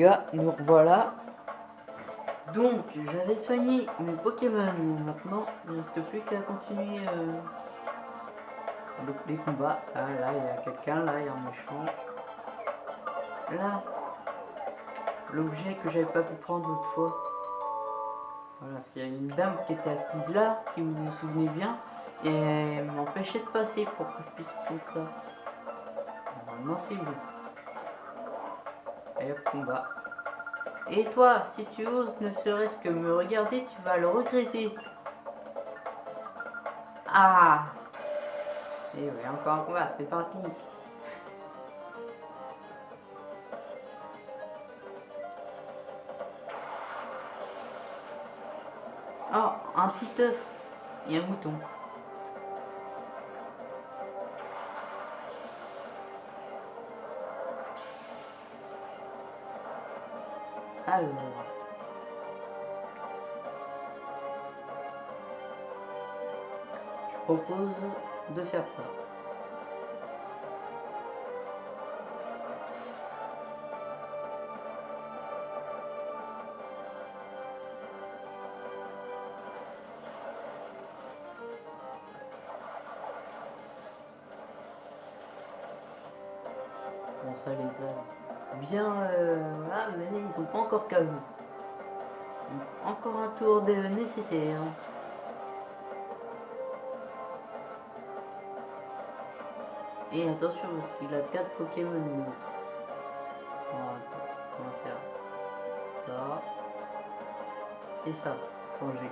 Gars, nous revoilà. Donc, j'avais soigné mes Pokémon. Maintenant, il ne reste plus qu'à continuer euh, les combats. Ah, là, il y a quelqu'un, là, il y a un méchant. Là, l'objet que j'avais pas pu prendre l'autre fois. Voilà, parce qu'il y a une dame qui était assise là, si vous vous souvenez bien, et m'empêchait de passer pour que je puisse prendre ça. Normalement, c'est bon. Et combat. Et toi, si tu oses ne serait-ce que me regarder, tu vas le regretter. Ah Et oui, encore un combat, c'est parti. Oh, un petit œuf et un mouton. Je propose de faire ça. Bon, ça les bien... Euh, voilà, mais ils sont pas encore KO. Encore un tour de nécessaire. Et attention, parce qu'il a 4 Pokémon. Voilà, on va faire ça. Et ça, changer.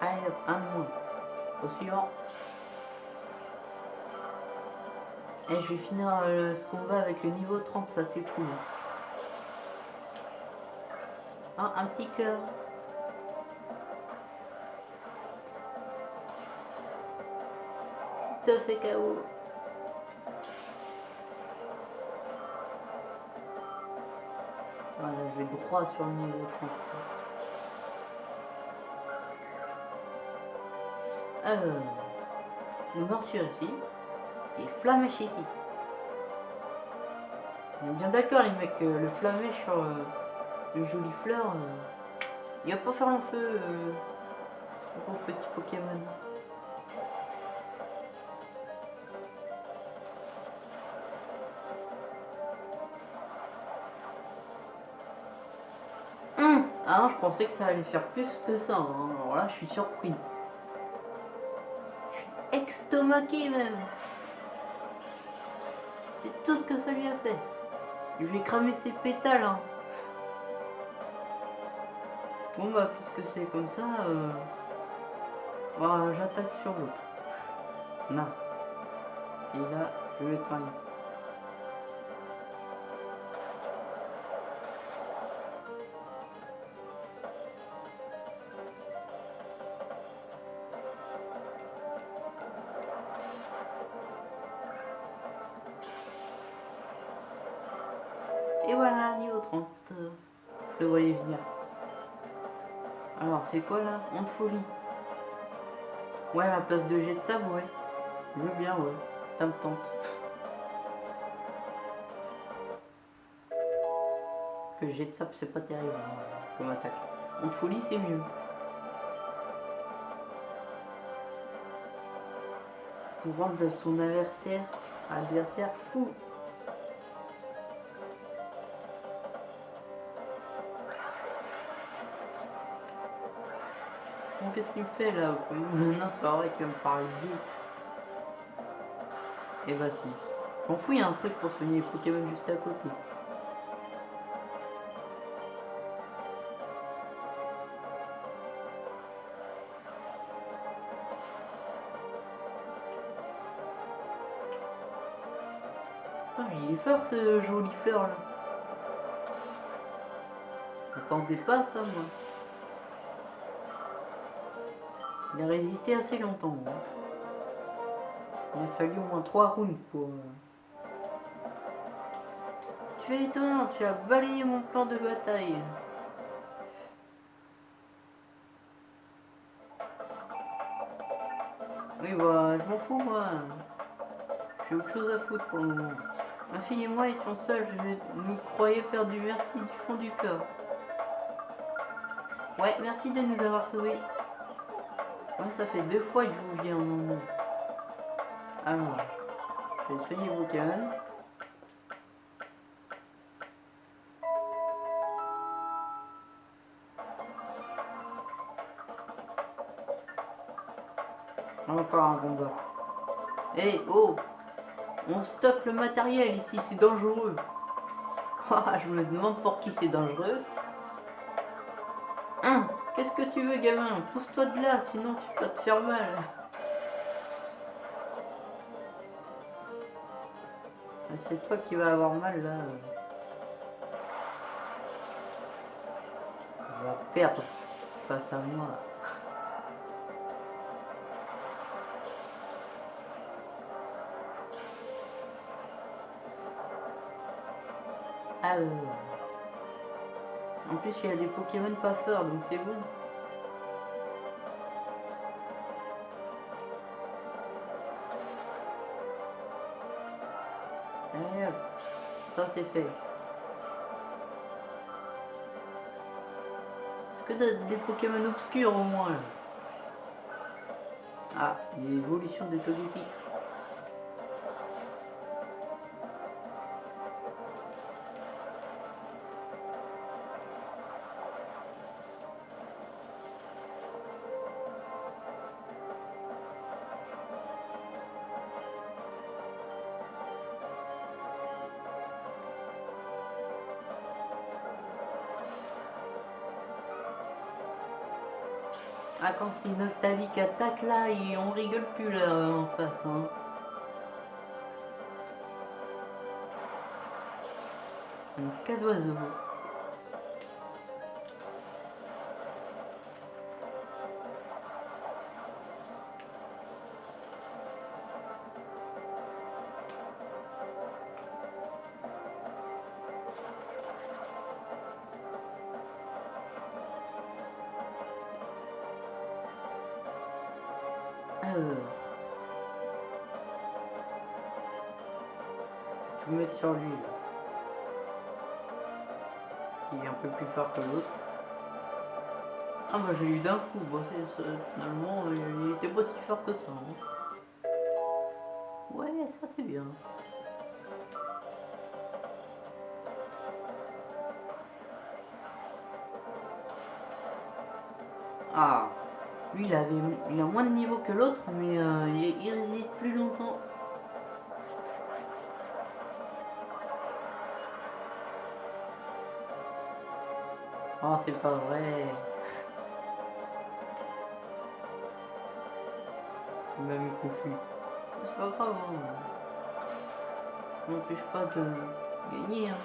Allez, hop, un de moins. Au suivant. Et je vais finir euh, ce combat avec le niveau 30, ça c'est cool. Ah, un petit cœur. Tout à fait KO. Voilà, je vais droit sur le niveau 30. Alors, une morsure ici et flamèche ici. On est bien d'accord les mecs, euh, le flamèche sur euh, le joli fleur, euh, il va pas faire long feu pauvre petit Pokémon. Hum ah je pensais que ça allait faire plus que ça, hein. alors là je suis surpris. Je suis extomaqué même. C'est tout ce que ça lui a fait. Je vais cramer ses pétales. Hein. Bon bah puisque c'est comme ça, euh... bah, j'attaque sur l'autre. Non. Et là, je vais travailler. Quoi là Honte folie. Ouais, la place de jet de sable, ouais. Je veux bien, ouais. Ça me tente. Le jet de sable, c'est pas terrible hein, comme attaque. Honte folie, c'est mieux. Pour rendre son adversaire, adversaire fou. Qu'est-ce qu'il fait là Non, c'est pas vrai qu'il va me paralyser. Et bah si. M'en fous, y a un truc pour soigner les Pokémon juste à côté. Ah, il est fort ce joli fleur là. J'attendais pas ça moi. Il a résisté assez longtemps. Hein. Il a fallu au moins trois rounds pour... Euh, tu es étonnant, tu as balayé mon plan de bataille. Oui, bah, je m'en fous, moi. J'ai autre chose à foutre pour le moment. Ma fille et moi étions seuls, je nous croyais perdu. Merci du fond du cœur. Ouais, merci de nous avoir sauvés. Ouais, ça fait deux fois que je vous viens en. Alors, je vais soigner Broken. Encore un combat. Eh, oh On stocke le matériel ici, c'est dangereux. Ah, je me demande pour qui c'est dangereux. Qu'est-ce que tu veux, gamin? Pousse-toi de là, sinon tu vas te faire mal. Ah, c'est toi qui vas avoir mal, là. On va perdre face à moi. Alors. En il y a des Pokémon pas forts, donc c'est bon. Ça c'est fait. Est-ce que t'as des Pokémon obscurs au moins Ah, l'évolution de Togepi. Noctali qui attaque là, et on rigole plus là en face. Hein. Un cas d'oiseau. D'un coup, bon, c'est- c'est- finalement il était pas si fort que ça. hein. Ouais, ça c'est bien. Ah, lui il avait, il a moins de niveau que l'autre, mais euh, il, il résiste plus longtemps. Oh, c'est pas vrai. Il m'a mis confus. C'est pas grave. Hein. Ça m'empêche pas de gagner. Hein.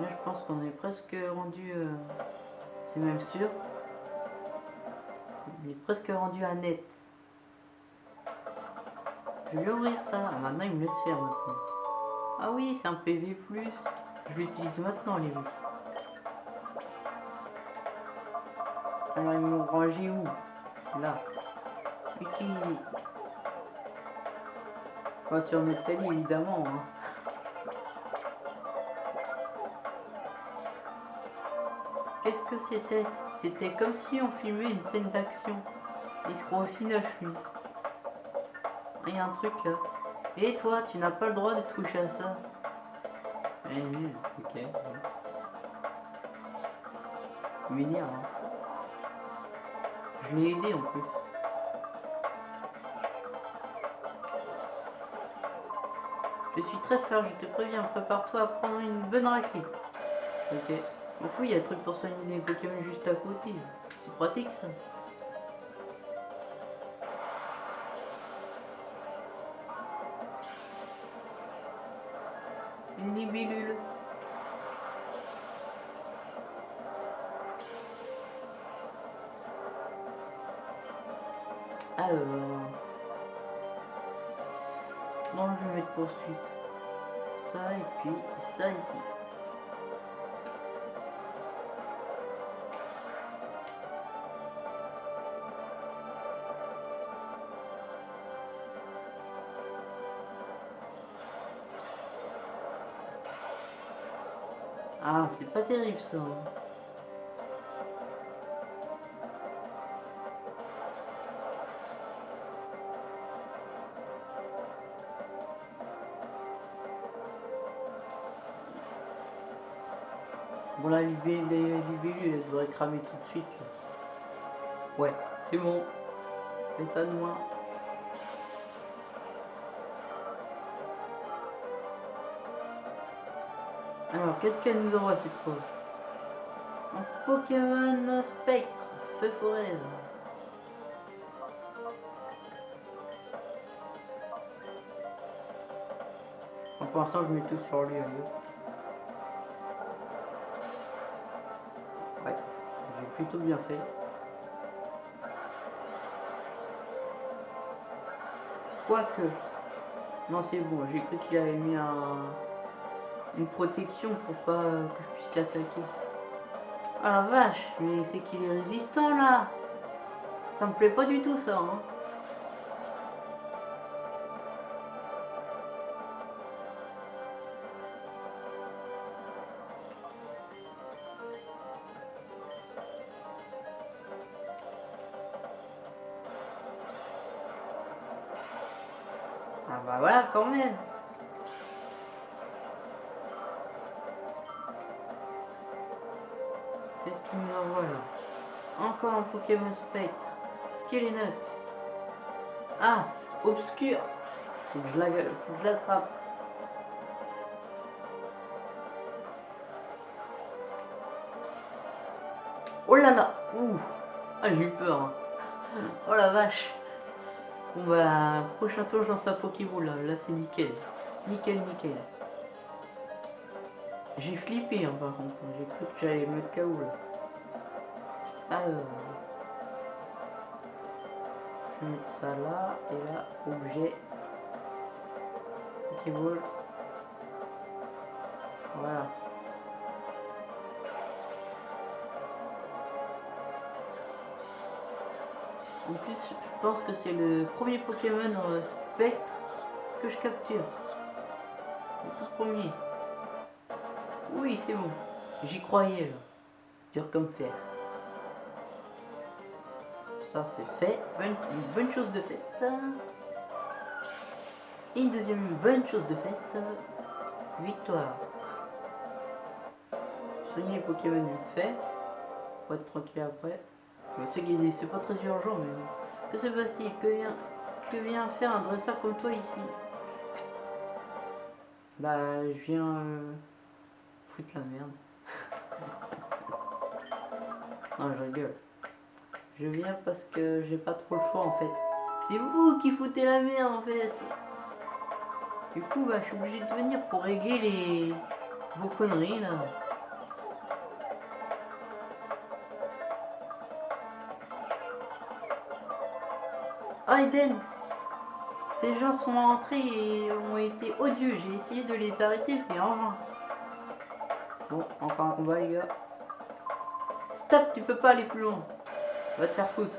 Là, je pense qu'on est presque rendu. euh, C'est même sûr. On est presque rendu à net. Je vais ouvrir ça. Ah, maintenant, il me laisse faire maintenant. Ah oui, c'est un PV+. Je l'utilise maintenant, les mecs. Alors, ils m'ont rangé où? Là. Utiliser. Pas sur notre évidemment. hein. Qu'est-ce que c'était? C'était comme si on filmait une scène d'action. Il se aussi neuf, lui. Il y a un truc là. Et toi, tu n'as pas le droit de toucher à ça. Eh, ok. M'énerve, hein. Je l'ai aidé en plus. Je suis très fort, je te préviens, prépare-toi à prendre une bonne raclée. Ok. M'en fous, il y a un truc pour soigner les Pokémon juste à côté. C'est pratique ça. Euh, non, je vais mettre poursuite. Ça et puis ça ici. Ah, c'est pas terrible ça. Hein. Libellule, elle devrait cramer tout de suite. Ouais, c'est bon. Fais ça de moi. Alors, qu'est-ce qu'elle nous envoie cette fois? Un Pokémon Spectre, feu forêt. pour l'instant, je mets tout sur lui. Allez. Bien fait. Quoique. Non, c'est bon, j'ai cru qu'il avait mis un une protection pour pas que je puisse l'attaquer. Ah la vache, mais c'est qu'il est résistant là Ça me plaît pas du tout ça hein. Pokémon Spectre. Skelenut. Ah Obscur Faut que je l'attrape. Oh là là Ouh Ah j'ai eu peur. Hein. Oh la vache Bon bah prochain tour je lance un Pokéball là, là c'est nickel. Nickel nickel. J'ai flippé hein, par contre, j'ai cru que j'allais me KO là. Alors, mettre ça là, et là, objet, Pokéball. Voilà. En plus, je pense que c'est le premier Pokémon spectre que je capture. Le tout premier. Oui, c'est bon. J'y croyais, là. Dur comme fer. Ça, c'est fait. une bonne chose de faite. Et une deuxième bonne chose de faite. Victoire. Soigner Pokémon vite fait. Pour être tranquille après. C'est pas très urgent, mais... Que se passe-t-il? Que vient, faire un dresseur comme toi ici? Bah, je viens... Euh, la merde. non, je rigole. Je viens parce que j'ai pas trop le choix en fait. C'est vous qui foutez la merde en fait. Du coup, bah, je suis obligé de venir pour régler les... vos conneries là. Oh Eden Ces gens sont entrés et ont été odieux. J'ai essayé de les arrêter, mais en vain. Bon, encore un combat, les gars. Stop, tu peux pas aller plus loin. Va te faire foutre.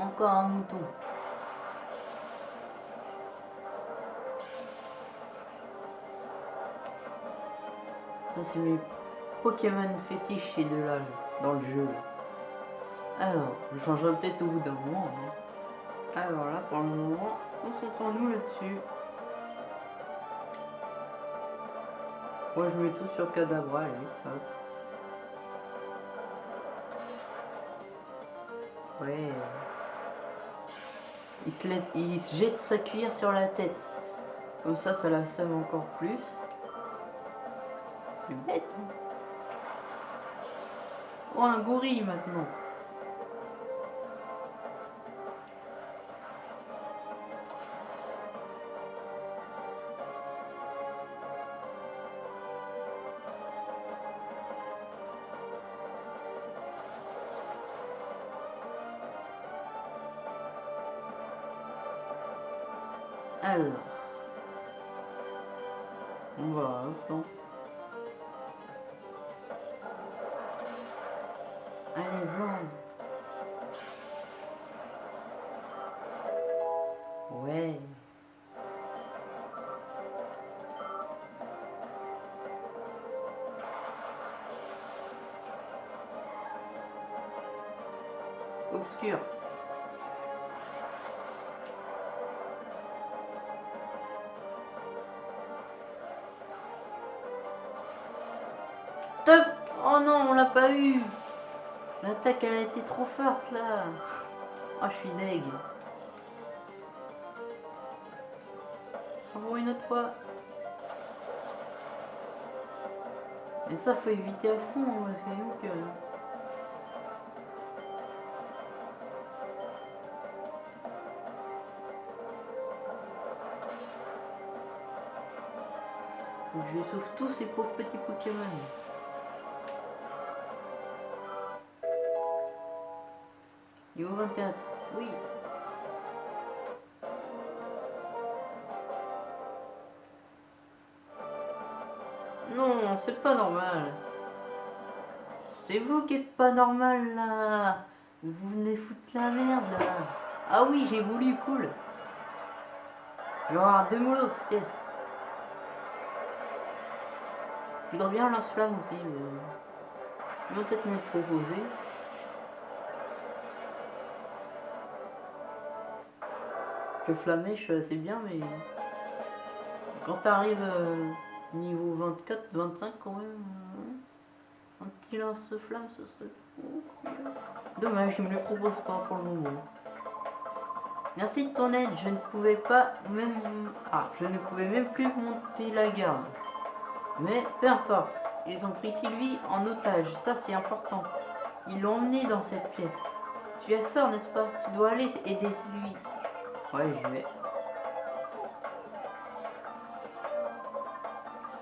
Encore un mouton. Ça c'est mes Pokémon fétiche et de là dans le jeu. Alors, je changerai peut-être au bout d'un moment. Hein. Alors là, pour le moment, concentrons-nous là-dessus. Moi, je mets tout sur Cadabra, allez. Ouais. Il se, il se jette sa cuillère sur la tête. Comme ça, ça la somme encore plus. C'est bête. Oh, un gorille maintenant. L'attaque, elle a été trop forte, là Oh, je suis deg. Va une autre fois. Et ça, faut éviter à fond, hein, parce que... que... Je sauve tous ces pauvres petits Pokémon. Niveau 24, oui. Non, c'est pas normal. C'est vous qui êtes pas normal là. Vous venez foutre la merde là. Ah oui, j'ai voulu, cool. Je vais avoir deux molos, yes. Je voudrais bien lance-flamme aussi. Ils vont peut-être me proposer. Le flamèche, c'est bien, mais quand t'arrives euh, niveau 24, 25 quand même, euh, un petit lance-flamme, ce serait dommage, il me le propose pas pour le moment. Merci de ton aide, je ne pouvais pas même... Ah, je ne pouvais même plus monter la garde. Mais peu importe, ils ont pris Sylvie en otage, ça c'est important. Ils l'ont emmenée dans cette pièce. Tu es fort, n'est-ce pas? Tu dois aller aider Sylvie. Ouais, je vais.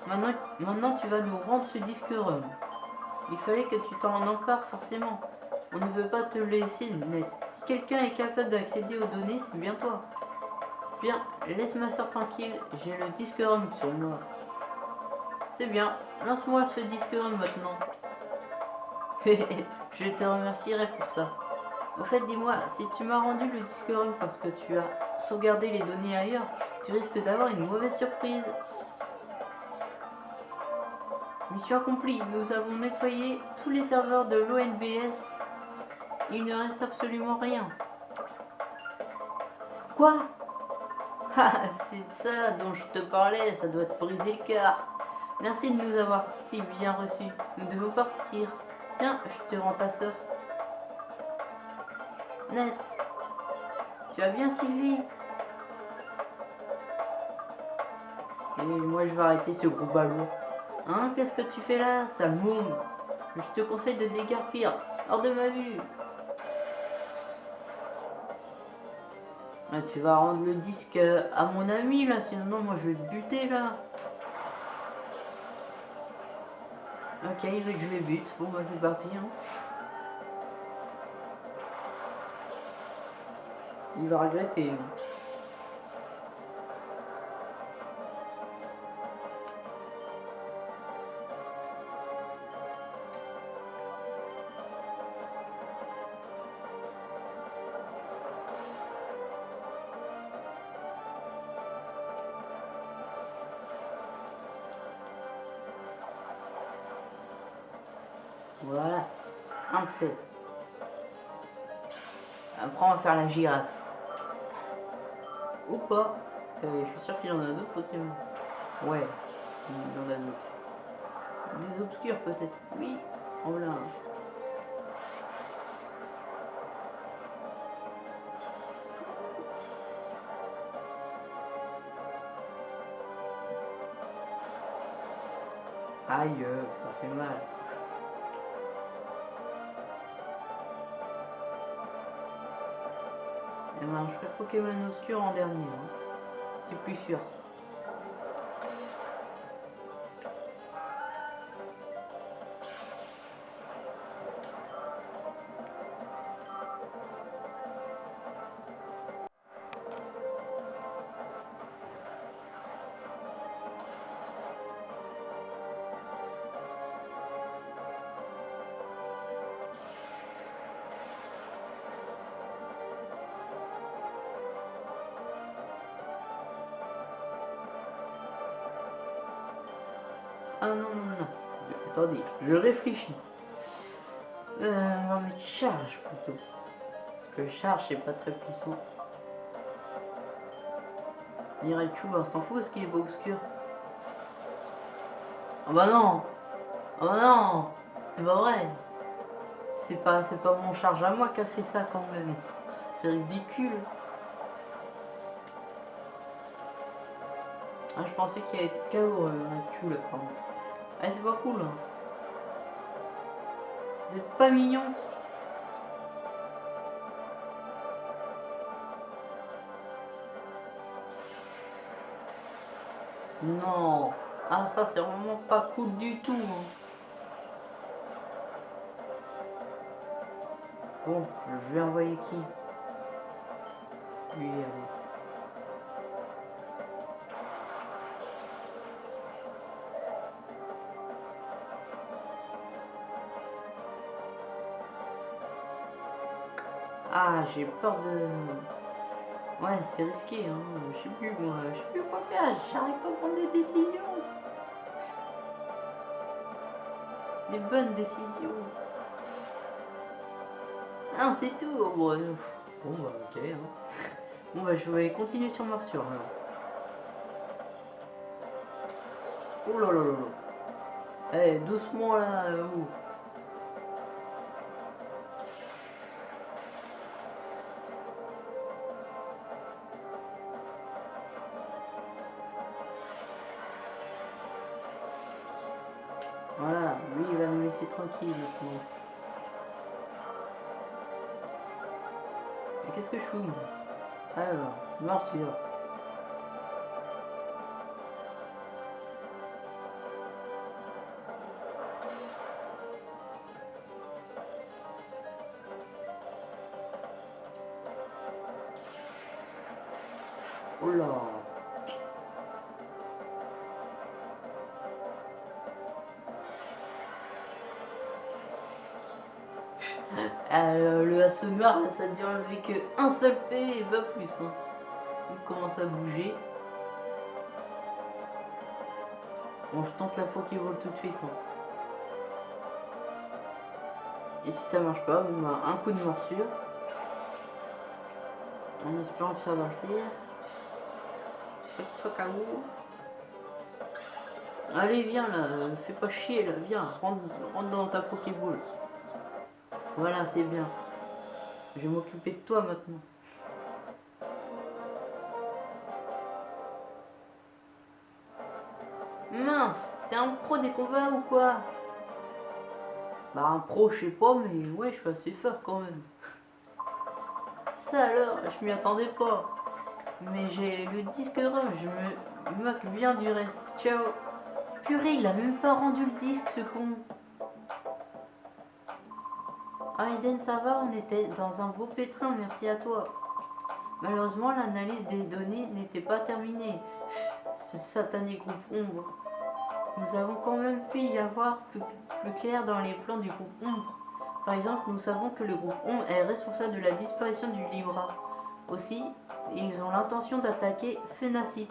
Maintenant, tu vas nous rendre ce disque ROM. Il fallait que tu t'en empares forcément. On ne veut pas te laisser net. Si quelqu'un est capable d'accéder aux données, c'est bien toi. Bien, laisse ma soeur tranquille, j'ai le disque ROM sur moi. C'est bien, lance-moi ce disque ROM maintenant. je te remercierai pour ça. Au fait, dis-moi, si tu m'as rendu le disque ROM parce que tu as sauvegardé les données ailleurs, tu risques d'avoir une mauvaise surprise. Mission accomplie, nous avons nettoyé tous les serveurs de l'ONBS. Il ne reste absolument rien. Quoi? Ah, c'est ça dont je te parlais, ça doit te briser le cœur. Merci de nous avoir si bien reçus. Nous devons partir. Tiens, je te rends ta soeur. Net. Tu vas bien, Sylvie? Et moi, je vais arrêter ce gros ballon. Hein, qu'est-ce que tu fais là, sale môme? Je te conseille de dégarpir. Hors de ma vue. Ah, tu vas rendre le disque à mon ami, là. Sinon, moi, je vais te buter, là. Ok, il veut que je les bute. Bon, bah, c'est parti, hein. Il va regretter. Voilà, un fait. Après, on va faire la girafe. Ou pas. je suis sûr qu'il y en a d'autres Pokémon. Ouais, il en a d'autres. Des obscurs peut-être. Oui, oh là. Aïe, ça fait mal. Je ferai Pokémon Obscur en dernier. Hein. C'est plus sûr. Réfléchis. Euh, charge plutôt. Le charge, c'est pas très puissant. Direct bah, t'en fous, ce qu'il est pas obscur Oh bah non Oh bah non C'est pas vrai C'est pas, pas mon charge à moi qui a fait ça quand même. C'est ridicule. Ah, je pensais qu'il allait être KO euh, tout là par contre. Ah, c'est pas cool. Hein. Vous êtes pas mignon. Non. Ah, ça, c'est vraiment pas cool du tout. Hein. Bon, je vais envoyer qui? Lui, allez. Ah, j'ai peur de... Ouais, c'est risqué, hein. Je sais plus, moi. Je sais plus quoi faire. J'arrive pas à prendre des décisions. Des bonnes décisions. Ah, c'est tout. Bon, bah, ok. Hein. Bon, bah, je vais continuer sur morsure, alors. Oh là là là là. Eh, doucement, là. Maintenant. Qu'est-ce que je fous Alors, morsure. Oh là Euh, le assommoir, ça ne vient enlever que un seul P et pas plus. Hein. Il commence à bouger. Bon, je tente la Pokéball tout de suite. Hein. Et si ça marche pas, on a un coup de morsure. En espérant que ça va le faire. Soit Allez, viens là, fais pas chier là, viens, rentre, rentre dans ta Pokéball. Voilà, c'est bien. Je vais m'occuper de toi maintenant. Mince, t'es un pro des combats ou quoi? Bah un pro, je sais pas, mais ouais, je suis assez fort quand même. Ça alors, je m'y attendais pas. Mais j'ai le disque rare, je me moque bien du reste. Ciao. Purée, il a même pas rendu le disque, ce con. Ah Eden, ça va, on était dans un beau pétrin, merci à toi. Malheureusement, l'analyse des données n'était pas terminée. Ce satané groupe ombre. Nous avons quand même pu y avoir plus, clair dans les plans du groupe ombre. Par exemple, nous savons que le groupe ombre est responsable de la disparition du Libra. Aussi, ils ont l'intention d'attaquer Phénacite.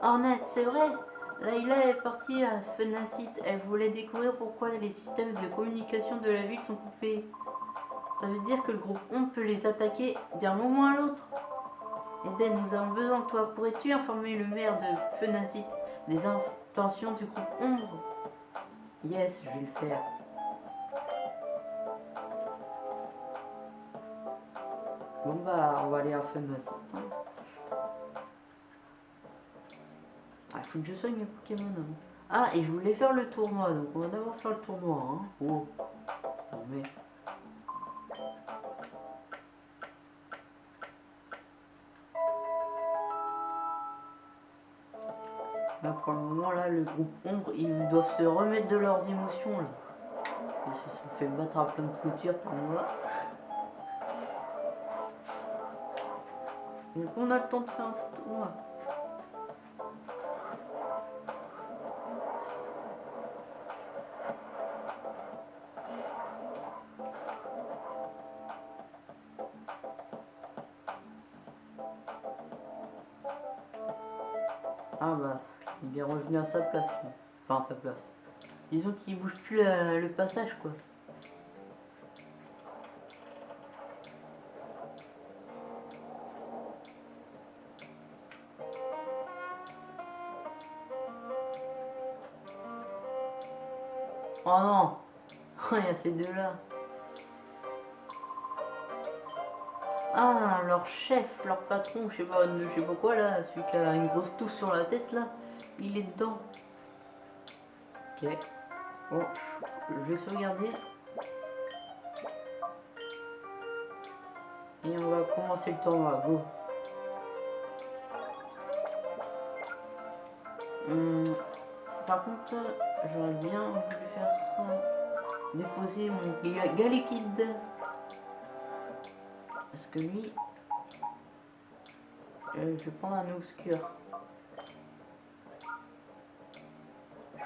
Ornette, c'est vrai Layla est partie à Fenacite. Elle voulait découvrir pourquoi les systèmes de communication de la ville sont coupés. Ça veut dire que le groupe Ombre peut les attaquer d'un moment à l'autre. Eden, nous avons besoin de toi. Pourrais-tu informer le maire de Fenacite des intentions du groupe Ombre Yes, je vais le faire. Bon bah, on va aller à Fenacite. Hein. Je soigne mes Pokémon. Ah, et je voulais faire le tournoi, donc on va d'abord faire le tournoi. Hein. Oh. Non mais... Là, pour le moment, là, le groupe Ombre, ils doivent se remettre de leurs émotions, là. Ils se sont fait battre à plein de coutures par moi. Donc on a le temps de faire un tournoi. sa place. Enfin, sa place. Disons qu'il bouge plus euh, le passage, quoi. Oh non Il y a ces deux-là. Ah, leur chef, leur patron, je sais pas, je sais pas quoi là, celui qui a une grosse touffe sur la tête là il est dedans. Ok. Bon, je vais sauvegarder. Et on va commencer le tournoi, go. Hum, par contre, j'aurais bien voulu faire déposer mon liquide. Parce que lui, euh, je vais prendre un obscur.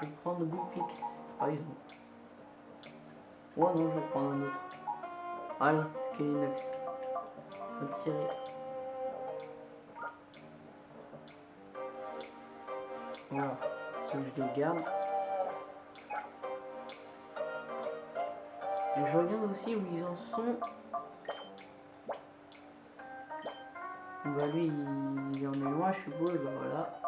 Je vais prendre Goopix, par exemple. Oh non, je vais prendre un autre. Allez, Skelinox. On va tirer. Voilà, si je les garde. Et je regarde aussi où ils en sont. Bah lui, il en est loin, je suppose, bah voilà.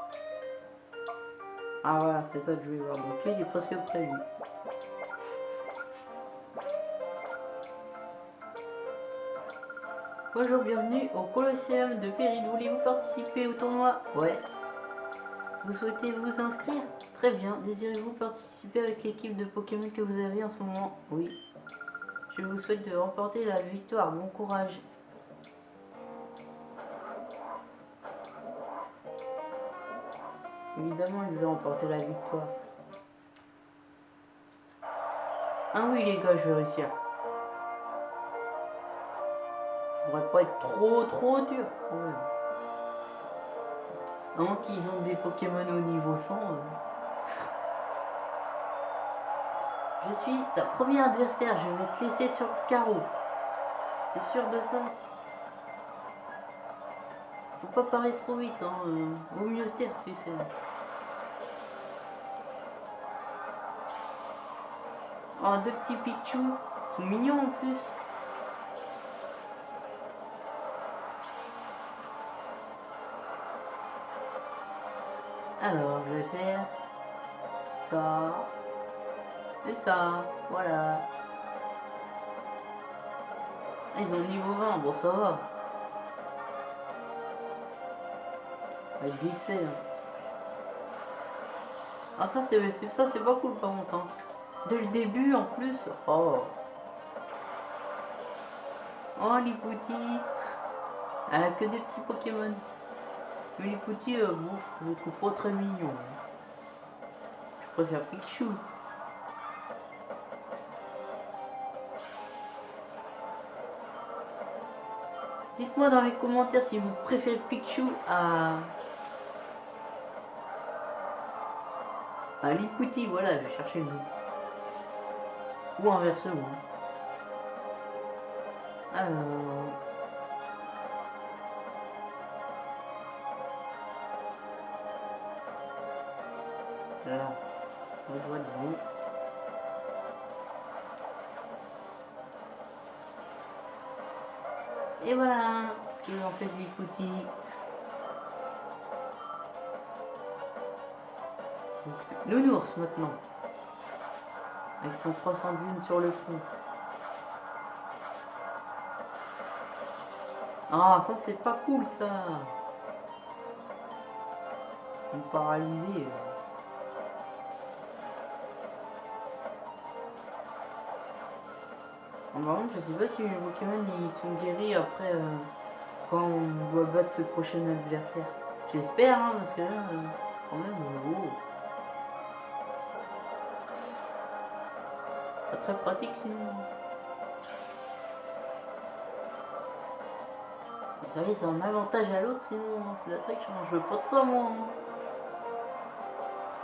Ah voilà, c'est ça que je vais voir. Donc il est presque lui. Bonjour, bienvenue au Colosseum de Péride. Voulez-vous participer au tournoi? Ouais. Vous souhaitez vous inscrire? Très bien. Désirez-vous participer avec l'équipe de Pokémon que vous avez en ce moment? Oui. Je vous souhaite de remporter la victoire. Bon courage. Évidemment, il veut remporter la victoire. Ah oui, les gars, je vais réussir. Ça devrait pas être trop, trop dur. Ouais. qu'ils ont des Pokémon au niveau 100. Euh. Je suis ta première adversaire. Je vais te laisser sur le carreau. T'es sûr de ça? Pas parler trop vite. Hein. Euh, vaut mieux se taire, tu sais. Oh, deux petits Pichu. Sont mignons en plus. Alors, je vais faire ça et ça. Voilà. Ils ont niveau 20, bon ça va. Hein. Ah ça c'est ça c'est pas cool par contre. Hein. Dès le début en plus. Oh. Oh. Elle a que des petits Pokémon. Mais Lipouti, euh, bon, trouve pas très mignon. Je préfère Pikachu. Dites-moi dans les commentaires si vous préférez Pikachu à... à Lipouti, voilà, je cherchais le nom. Ou inversement. Alors... Là, on doit de Et voilà, ce que j'en fais des coutilles. Nounours maintenant avec son 300 dunes sur le front. Ah, ça c'est pas cool ça. Ils sont paralysés. En par contre, je sais pas si les Pokémon ils sont guéris après euh, quand on doit battre le prochain adversaire. J'espère, hein, parce que là, euh, quand même, oh. Très pratique sinon. Vous savez, c'est un avantage à l'autre, sinon c'est la triche, hein. je veux pas de ça moi. Hein.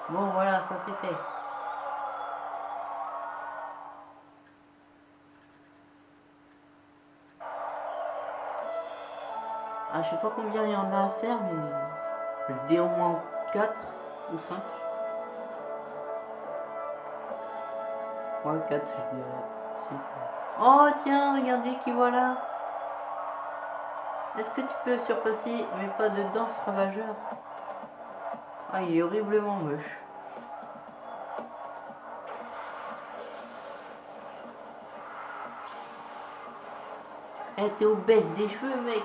Bon voilà, ça c'est fait. Ah, je sais pas combien il y en a à faire, mais le dé au moins 4 ou 5. Oh tiens, regardez qui voilà. Est-ce que tu peux surpasser mais pas de danse ravageur? Ah, il est horriblement moche. Eh, t'es obèse des cheveux, mec.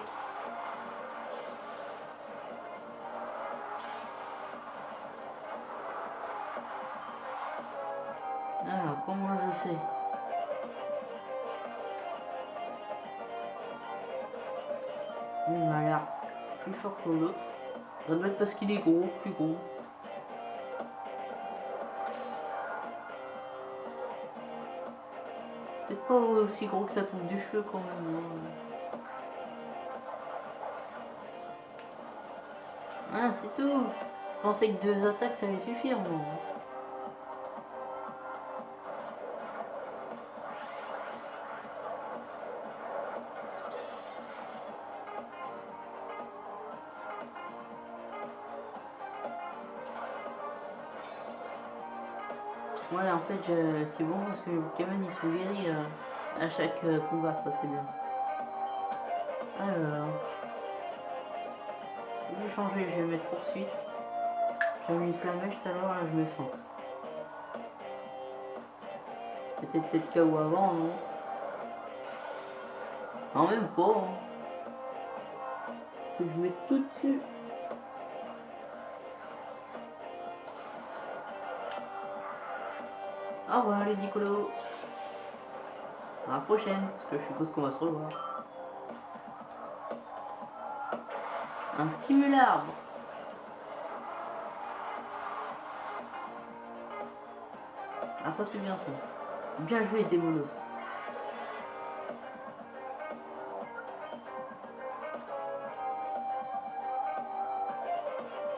Parce qu'il est gros, plus gros. Peut-être pas aussi gros que ça coupe du cheveu quand même. hein. Ah, c'est tout. Je pensais que deux attaques ça allait suffire, moi. Je- c'est bon parce que les Pokémon ils sont guéris euh, à chaque euh, combat, ça c'est bien. Alors, je vais changer, je vais mettre poursuite. J'ai mis flamèche tout à l'heure, là je mets fente. C'était peut-être KO avant, non Non, même pas. Hein. Que je mette tout dessus. Au revoir les Nicolo. À la prochaine, parce que je suppose qu'on va se revoir. Un simularbre. Ah ça c'est bien ça. Bien joué Démolos.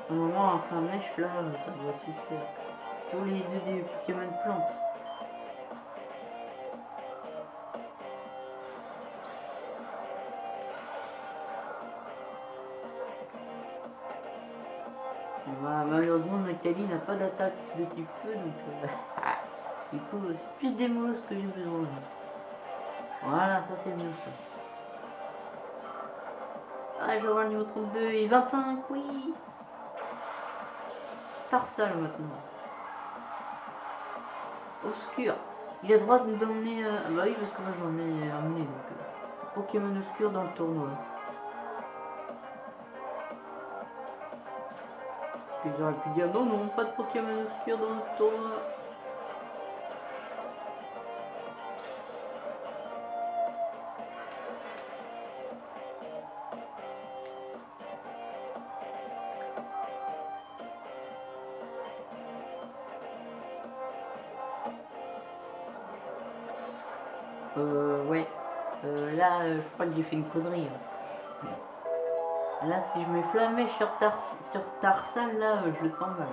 Un moment un flamèche là, ça doit suffire. Tous les deux des Pokémon plantes. Pas d'attaque de type feu, donc euh, du coup, c'est plus des mots que j'ai besoin. Voilà, ça c'est bien ça. Ah, je vois le niveau 32 et 25, oui Tarsal maintenant. Obscur. Il a droit de nous donner... euh, Ah bah oui, parce que moi j'en ai amené, donc... euh, Pokémon Obscur dans le tournoi. Ils auraient pu dire non, non, pas de Pokémon obscur dans le tournoi. Euh, ouais. Euh, là, euh, je crois que j'ai fait une connerie. hein. Là, si je mets flamèche sur, sur Tarsal, là, euh, je le sens mal.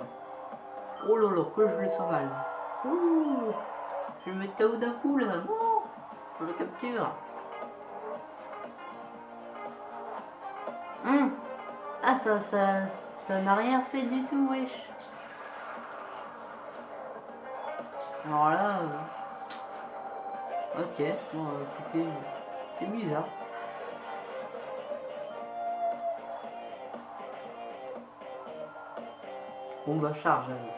Oh là que je le sens mal. Je vais mettre KO d'un coup, là. Non, je le capture. Hum. Ah, ça, ça, ça n'a rien fait du tout, wesh. Alors là... euh, Ok, bon, euh, écoutez, c'est bizarre. Bon bah charge alors.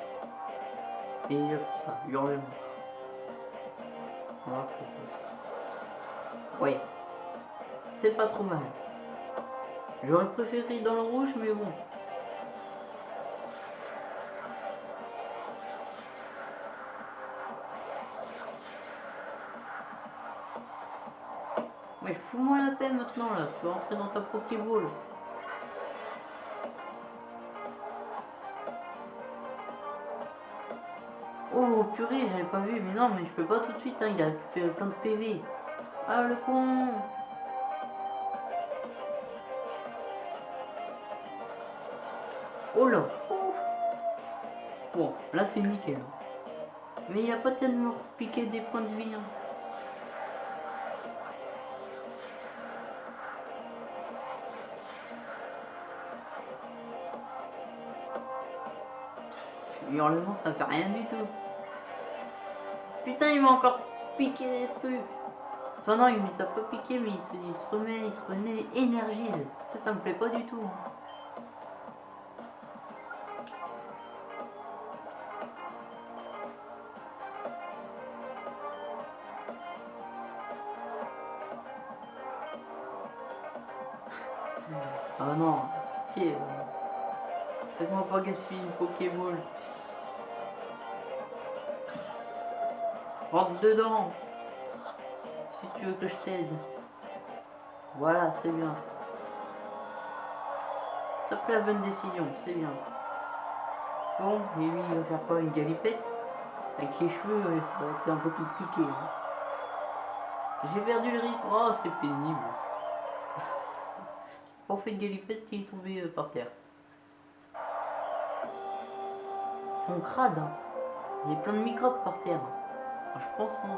Et ça. On va voir ce que c'est. Pas trop mal. J'aurais préféré dans le rouge, mais bon. Mais fous-moi la paix maintenant là, tu vas entrer dans ta Pokéball. J'avais pas vu, mais non, mais je peux pas tout de suite, hein, il a fait plein de PV. Ah le con Oh là. Bon, là c'est nickel. Mais il a pas tellement piqué des points de vie. hein. Hurlement, ça fait rien du tout. Putain, il m'a encore piqué des trucs. Enfin non, il ne s'est pas piqué, mais il se, il se remet, il se remet énergise. Ça, ça me plaît pas du tout. Dedans. Si tu veux que je t'aide. Voilà, c'est bien. T'as la bonne décision, c'est bien. Bon, et lui, il va faire quoi Une galipette? Avec les cheveux, ouais, ça va être un peu compliqué. hein. J'ai perdu le rythme. Oh, c'est pénible. On fait une galipette, il est tombé euh, par terre. Ils sont crades. hein. Il y a plein de microbes par terre. Alors, je pense, hein,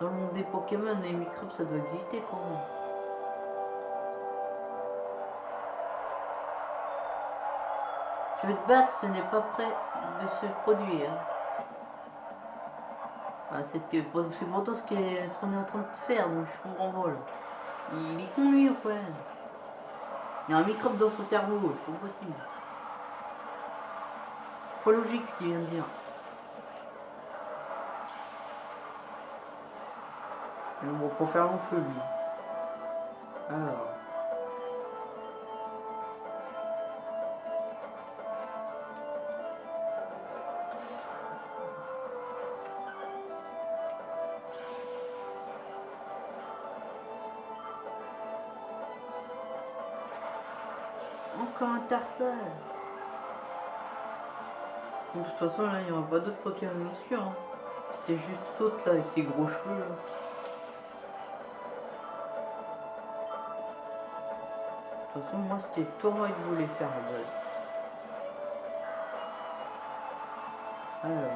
dans le monde des Pokémon, les microbes, ça doit exister quand même. Tu veux te battre, ce n'est pas prêt de se produire. Ah, c'est ce pourtant ce qu'on est en train de faire, donc je comprends pas. Il est con lui ou quoi? Il y a un microbe dans son cerveau, c'est pas possible. Pas logique ce qu'il vient de dire. Mon feu lui. Alors. Encore un tarsal. De toute façon, là, il n'y aura pas d'autres Pokémon dessus. Hein. C'était juste l'autre là, avec ses gros cheveux. Là. Toute façon, moi, c'était toi que je voulais faire à base. Alors,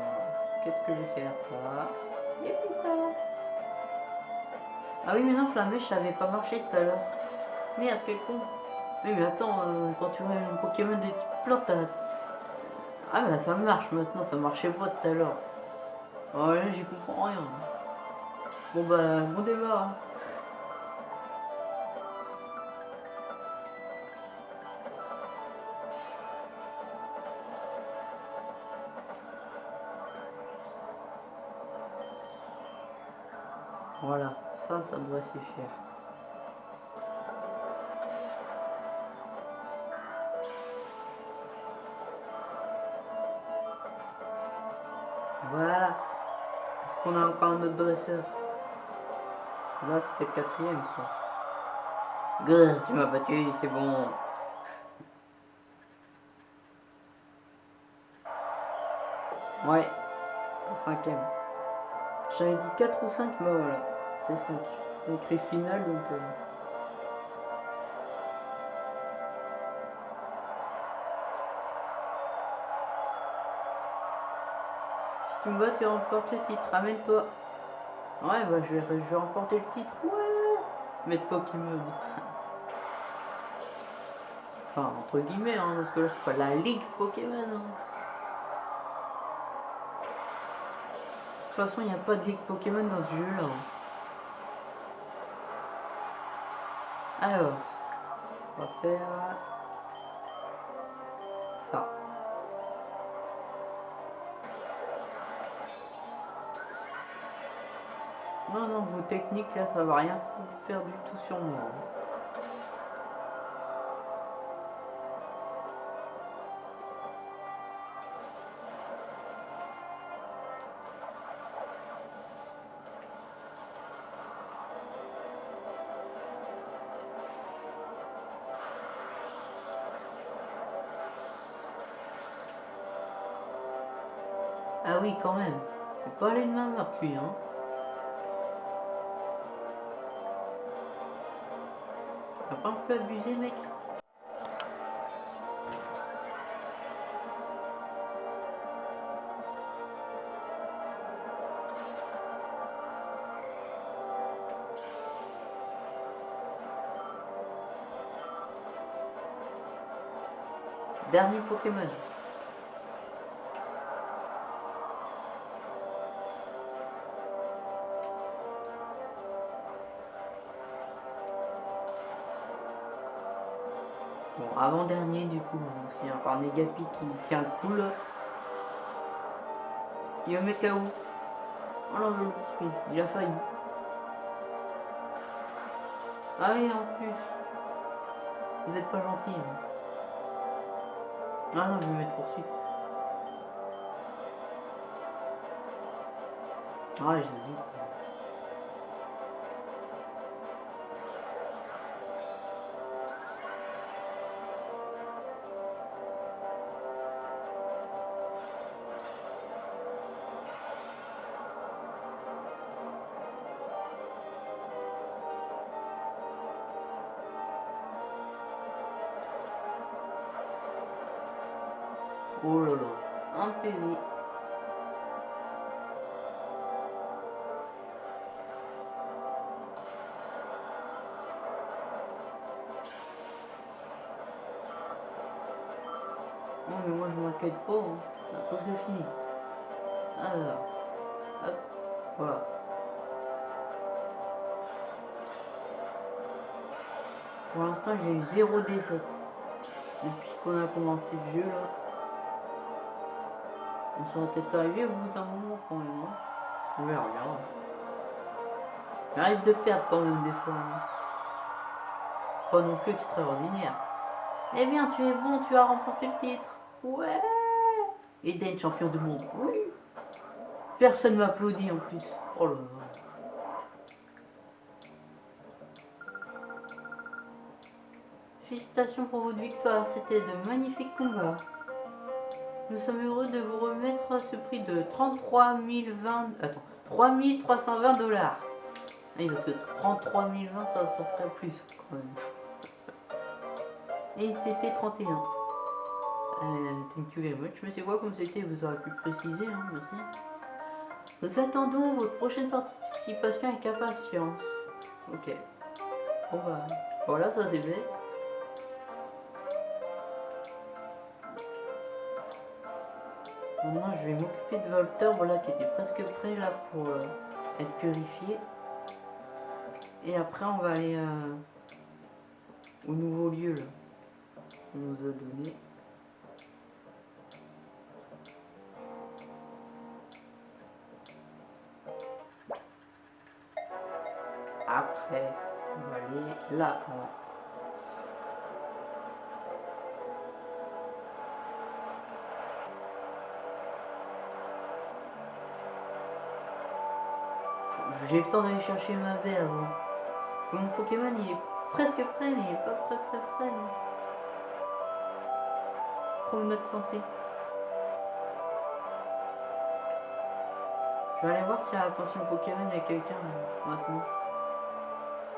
qu'est-ce que je vais faire ça? Et puis ça. Ah oui, mais non, Flamèche, ça avait pas marché tout à l'heure. Merde, quel con. Oui, mais attends, euh, quand tu vois un Pokémon de type plante, Ah, bah ça marche maintenant, ça marchait pas tout à l'heure. Oh là, j'y comprends rien. Bon, bah, bon débat. hein. Ça, doit suffire. Voilà. Est-ce qu'on a encore un autre dresseur? Là, c'était le quatrième, ça. Grrr, tu m'as battu, c'est bon. Ouais, cinquième. J'avais dit 4 ou 5, bah voilà, c'est 5. Écrit final, donc... euh, Si tu me bats, tu remportes le titre, ramène-toi. Ouais, bah je vais, remporter le titre, ouais Mettre Pokémon. Enfin, entre guillemets, hein, parce que là, c'est pas la ligue Pokémon. hein. De toute façon, il n'y a pas de ligue Pokémon dans ce jeu-là. hein. Alors, on va faire ça. Non, non, vos techniques là, ça va rien faire du tout sur moi. hein. Quand même. Faut pas aller de main lui, hein. T'as pas un peu abusé, mec? Dernier Pokémon. Avant-dernier du coup, qu'il y a encore Negapi qui tient le coup là. Il va mettre KO. Oh là, le petit con, il a failli. Ah oui, en plus. Vous êtes pas gentil. hein. Ah non, je vais mettre poursuite. Ah, j'hésite. Pour l'instant j'ai eu zéro défaite. Depuis qu'on a commencé le jeu là. On serait peut-être arrivé au bout d'un moment quand même. hein. On verra bien. J'arrive de perdre quand même des fois. hein. Pas non plus extraordinaire. Eh bien, tu es bon, tu as remporté le titre. Ouais. Eden, champion du monde. Oui. Personne m'applaudit en plus. Oh là là. Félicitations pour votre victoire, c'était de magnifiques combats. Nous sommes heureux de vous remettre ce prix de 33 020... Attends, 3 320 dollars. Parce que 33 020, ça, ça ferait plus quand même. Et c'était 31. Euh, thank you very much. Mais c'est quoi comme c'était? Vous aurez pu préciser, hein, merci. Nous attendons votre prochaine participation avec impatience. Ok. Bon bah, voilà, ça c'est fait. Maintenant, je vais m'occuper de Volter, voilà, qui était presque prêt là pour euh, être purifié. Et après, on va aller euh, au nouveau lieu là. qu'on nous a donné. Après, on va aller là. J'ai le temps d'aller chercher ma baie avant. Mon Pokémon il est presque prêt, mais il est pas prêt prêt prêt. non. Pour notre santé. Je vais aller voir si à la pension Pokémon il y a quelqu'un euh, maintenant.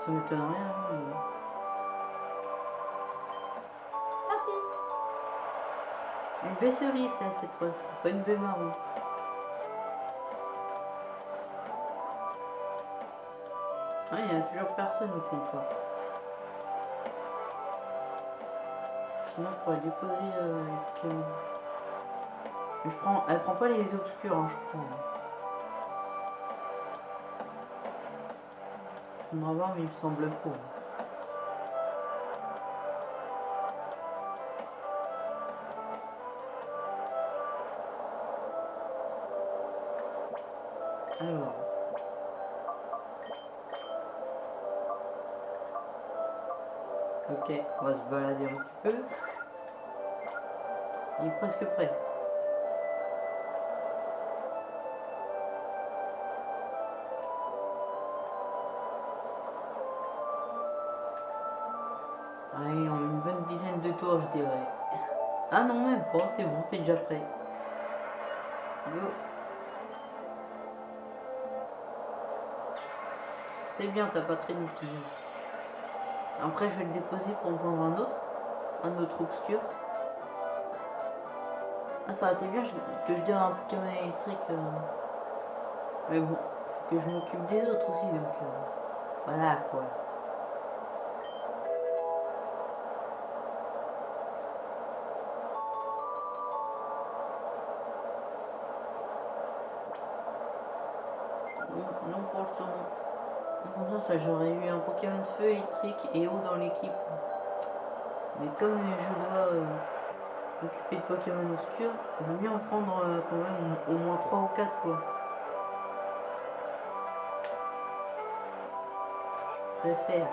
Ça m'étonnerait. Hein, mais- Merci. Une baie cerise ça, cette fois-ci, pas une baie marron. Il n'y a toujours personne au comptoir. Sinon, on pourrait déposer euh, avec. euh, Je prends... Elle prend pas les obscurs, hein, je prends. Faudra voir, mais il me semble pas. Ok, on va se balader un petit peu. Il est presque prêt. Allez, en une bonne dizaine de tours, je dirais. Ah non, même pas, c'est bon, c'est déjà prêt. Go. C'est bien, t'as pas traîné, bien. Après, je vais le déposer pour en prendre un autre. Un autre obscur. Ah, ça aurait été bien que je donne un Pokémon électrique. euh. Mais bon, faut que je m'occupe des autres aussi, donc... euh, Voilà, quoi. J'aurais eu un Pokémon feu électrique et eau dans l'équipe. Mais comme je dois euh, m'occuper de Pokémon obscurs, il vaut mieux en prendre euh, quand même au moins 3 ou 4 quoi. Je préfère.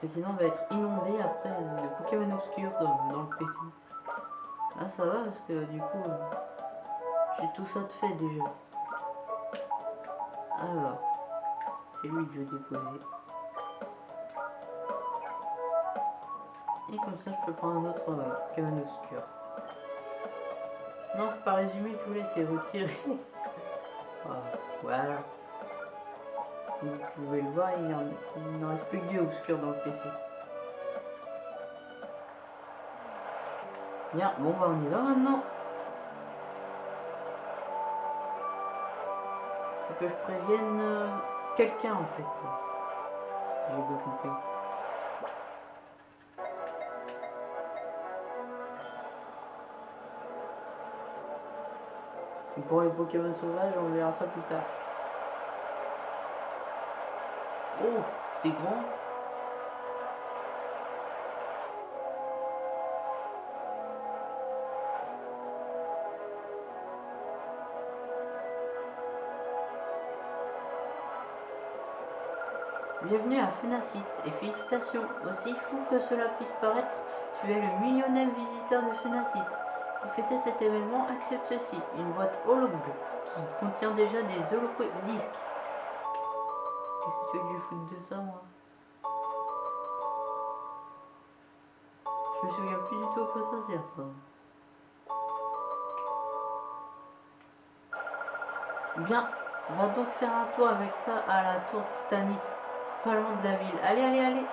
Parce que sinon on va être inondé après de Pokémon obscurs dans, dans le PC. Là ça va parce que du coup j'ai tout ça de fait déjà. Alors, c'est lui que je vais déposer. Et comme ça je peux prendre un autre euh, Pokémon obscur. Non c'est pas résumé, je voulais c'est retirer. Ah, voilà. Comme vous pouvez le voir, il n'en reste plus que deux obscurs dans le PC. Bien, bon bah on y va maintenant. Que je prévienne euh, quelqu'un en fait. J'ai bien compris. Et pour les Pokémon sauvages, on verra ça plus tard. Oh, c'est grand. Bienvenue à Fenacite et félicitations. Aussi fou que cela puisse paraître, tu es le millionième visiteur de Fenacite. Pour fêter cet événement, accepte ceci, une boîte holog qui contient déjà des disques. Qu'est-ce que tu veux je foute de ça, moi? Je me souviens plus du tout à quoi ça sert, ça. Bien, on va donc faire un tour avec ça à la tour Titanic, pas loin de la ville. Allez, allez, allez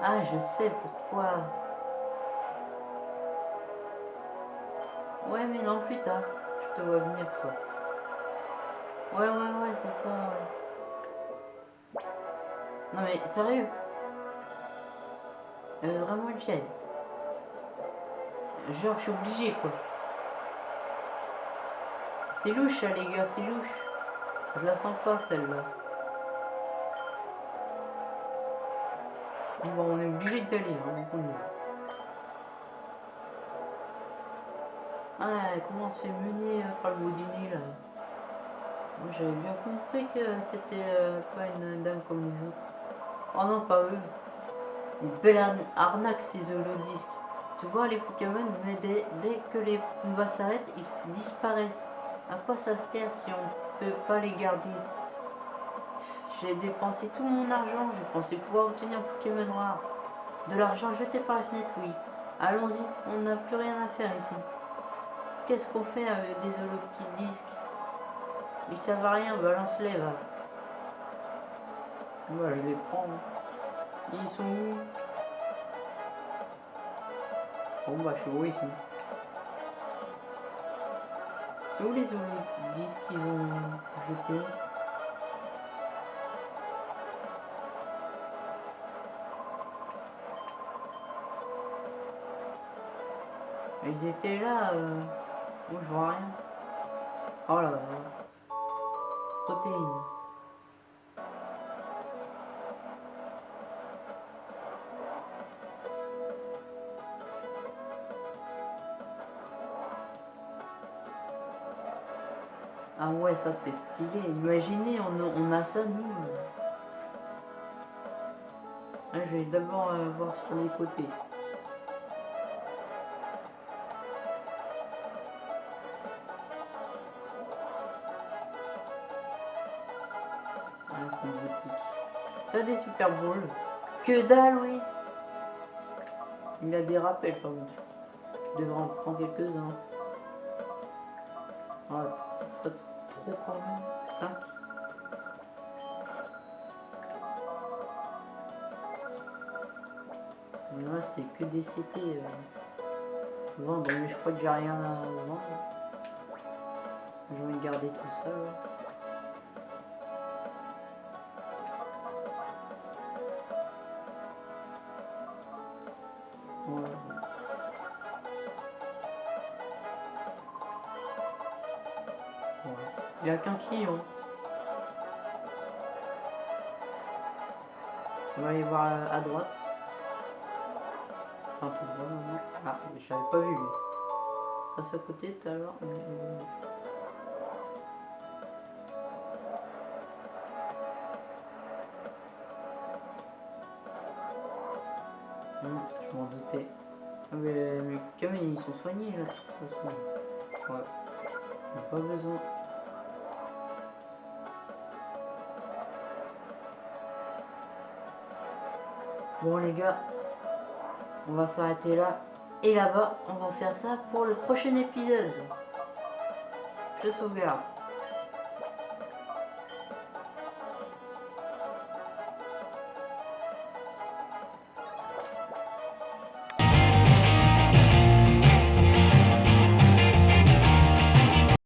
Ah, je sais pourquoi. Ouais, mais non, plus tard. Je te vois venir, toi. Ouais, ouais, ouais, c'est ça, ouais. Non, mais sérieux? Euh, vraiment une chaîne. Genre, je suis obligé, quoi. C'est louche, hein, les gars, c'est louche. Je la sens pas, celle-là. Bon, on est obligé d'y aller, hein, donc on comment on se fait mener euh, par le bout du nez, là? J'avais bien compris que c'était euh, pas une dame comme les autres. Oh non, pas eux. Une belle arnaque, ces holodisques. Tu vois, les Pokémon, mais dès, dès que les combats s'arrêtent, ils disparaissent. À quoi ça sert si on peut pas les garder? J'ai dépensé tout mon argent, je pensais pouvoir obtenir Pokémon noir. De l'argent jeté par la fenêtre, oui. Allons-y, on n'a plus rien à faire ici. Qu'est-ce qu'on fait avec des disques? Ils servent à rien, balance-les, va. Moi, je les prends. Ils sont où? Bon, bah, je sais où sont. C'est où les disques qu'ils ont jetés? Ils étaient là. Euh... Moi je vois rien. Oh là là. Protéines. Ah ouais, ça c'est stylé. Imaginez, on, a ça nous. Ah, je vais d'abord euh, voir sur les côtés. Que dalle, oui. Il a des rappels, par contre. Devrais en prendre quelques-uns. Ah, pas trop quand même. 5. Là, c'est que des CT. Euh, vendre, mais je crois que j'ai rien à vendre. J'ai envie de garder tout ça. Là. Client. On va aller voir à droite. Enfin, tout droit, non. Ah, mais je n'avais pas vu. Passe à côté tout à l'heure. Hmm, je m'en doutais. Ah, mais mes Pokémon ils sont soignés là de toute façon. Ouais. On a pas besoin. Bon les gars, on va s'arrêter là. Et là-bas, on va faire ça pour le prochain épisode. Je sauvegarde.